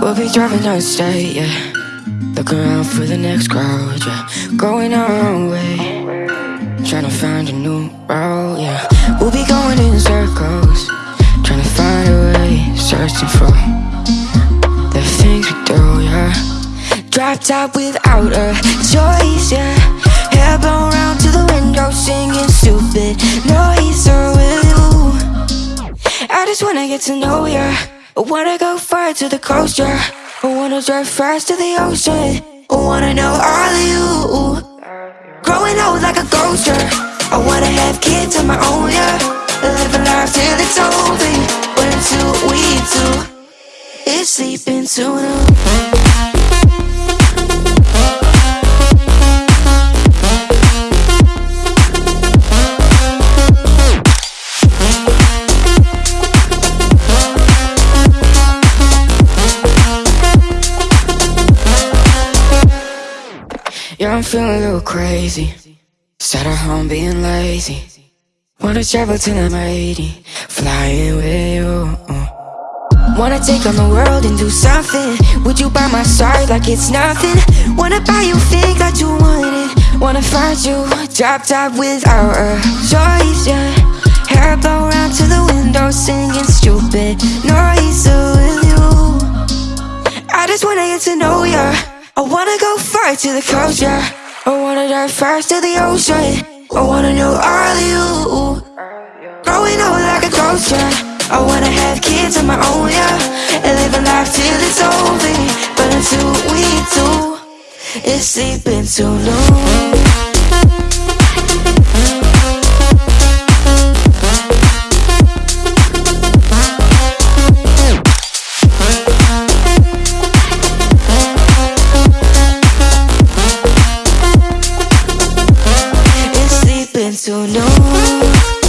We'll be driving down the state, yeah. Looking around for the next crowd, yeah. Going our own way. Trying to find a new route, yeah. We'll be going in circles. Trying to find a way. Searching for the things we do, yeah. Drop top without a choice, yeah. Hair blown round to the window, singing stupid noise. Or oh, will you? I just wanna get to know ya. I wanna go far to the coast, yeah. I wanna drive fast to the ocean. I wanna know all of you. Growing old like a ghost, yeah. I wanna have kids of my own, yeah. Live a life till it's over. But until we do, it's sleeping too long. Yeah, I'm feeling a little crazy. Sat at home being lazy. Wanna travel till I'm 80, flying with you. Wanna take on the world and do something. Would you by my side like it's nothing? Wanna buy you things that you wanted. Wanna find you drop top without a choice, yeah. Hair blow to the window, singing stupid noise with you. I just wanna get to know ya. I wanna go far to the coast, yeah. I wanna dive fast to the ocean. I wanna know all of you. Growing old like a yeah. I wanna have kids of my own, yeah. And live a life till it's over. But until we do, it's sleeping too long. Too long.